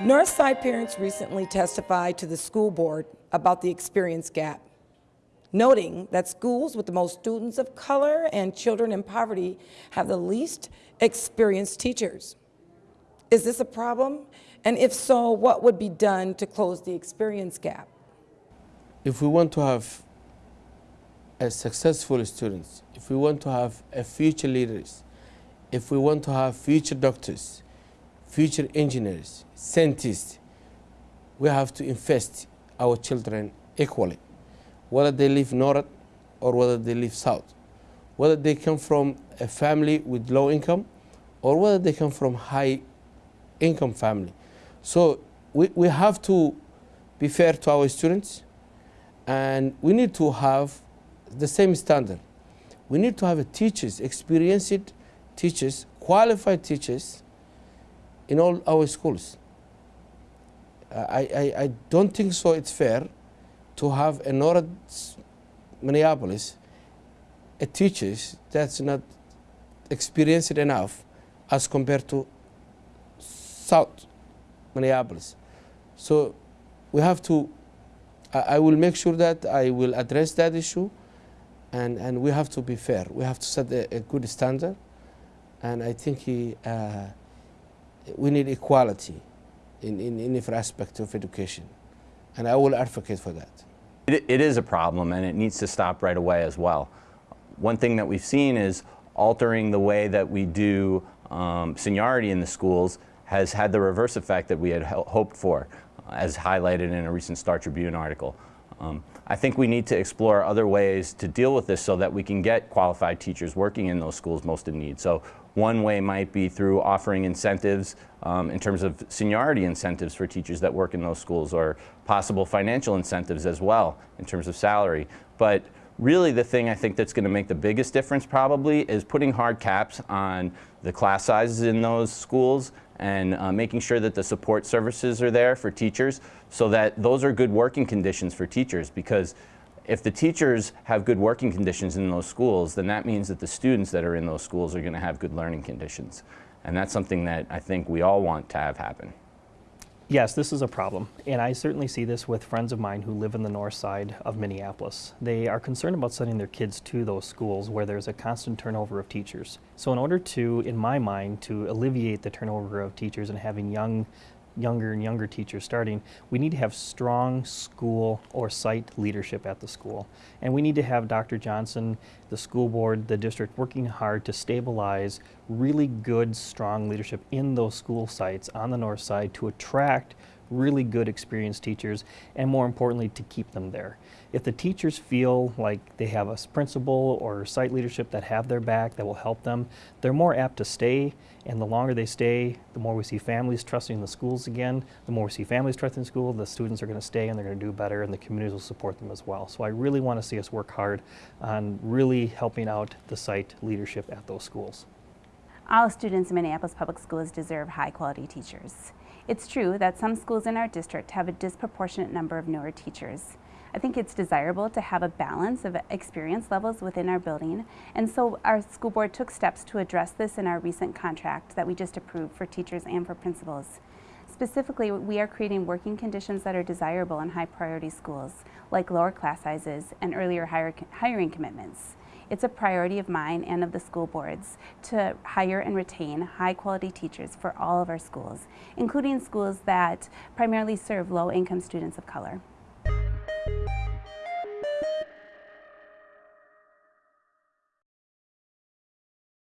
Northside parents recently testified to the school board about the experience gap, noting that schools with the most students of color and children in poverty have the least experienced teachers. Is this a problem? And if so, what would be done to close the experience gap? If we want to have a successful students, if we want to have a future leaders, if we want to have future doctors, future engineers, scientists, we have to invest our children equally, whether they live north or whether they live south, whether they come from a family with low income or whether they come from high income family. So we, we have to be fair to our students and we need to have the same standard. We need to have teachers, experienced teachers, qualified teachers in all our schools. I, I, I don't think so it's fair to have in North Minneapolis a teachers that's not experienced enough as compared to South Minneapolis. So we have to, I, I will make sure that I will address that issue and, and we have to be fair. We have to set a, a good standard and I think he, uh, we need equality in, in, every aspect of education. And I will advocate for that. It, it is a problem and it needs to stop right away as well. One thing that we've seen is altering the way that we do um, seniority in the schools has had the reverse effect that we had hoped for, as highlighted in a recent Star Tribune article. Um, I think we need to explore other ways to deal with this so that we can get qualified teachers working in those schools most in need. So one way might be through offering incentives um, in terms of seniority incentives for teachers that work in those schools or possible financial incentives as well in terms of salary. But really the thing I think that's going to make the biggest difference probably is putting hard caps on the class sizes in those schools and uh, making sure that the support services are there for teachers so that those are good working conditions for teachers because if the teachers have good working conditions in those schools, then that means that the students that are in those schools are going to have good learning conditions. And that's something that I think we all want to have happen. Yes, this is a problem, and I certainly see this with friends of mine who live in the north side of Minneapolis. They are concerned about sending their kids to those schools where there's a constant turnover of teachers. So in order to, in my mind, to alleviate the turnover of teachers and having young younger and younger teachers starting, we need to have strong school or site leadership at the school. And we need to have Dr. Johnson, the school board, the district working hard to stabilize really good, strong leadership in those school sites on the north side to attract really good experienced teachers and more importantly to keep them there. If the teachers feel like they have a principal or site leadership that have their back that will help them, they're more apt to stay and the longer they stay, the more we see families trusting the schools again, the more we see families trusting the school, the students are going to stay and they're going to do better and the communities will support them as well. So I really want to see us work hard on really helping out the site leadership at those schools. All students in Minneapolis Public Schools deserve high quality teachers. It's true that some schools in our district have a disproportionate number of newer teachers. I think it's desirable to have a balance of experience levels within our building, and so our school board took steps to address this in our recent contract that we just approved for teachers and for principals. Specifically, we are creating working conditions that are desirable in high priority schools, like lower class sizes and earlier hiring commitments. It's a priority of mine and of the school boards to hire and retain high quality teachers for all of our schools, including schools that primarily serve low income students of color.